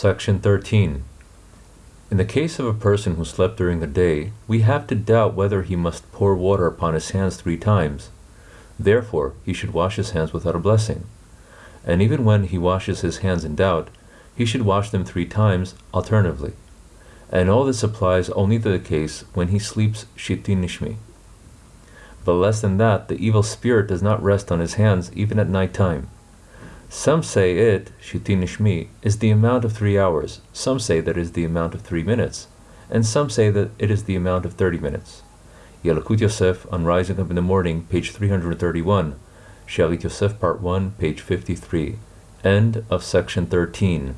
Section 13. In the case of a person who slept during the day, we have to doubt whether he must pour water upon his hands three times. Therefore, he should wash his hands without a blessing. And even when he washes his hands in doubt, he should wash them three times alternatively. And all this applies only to the case when he sleeps shitin nishmi. But less than that, the evil spirit does not rest on his hands even at night time. Some say it, shitin is the amount of three hours, some say that it is the amount of three minutes, and some say that it is the amount of thirty minutes. Yalkut Yosef on Rising Up in the Morning, page 331, Shalit Yosef, part 1, page 53. End of section 13.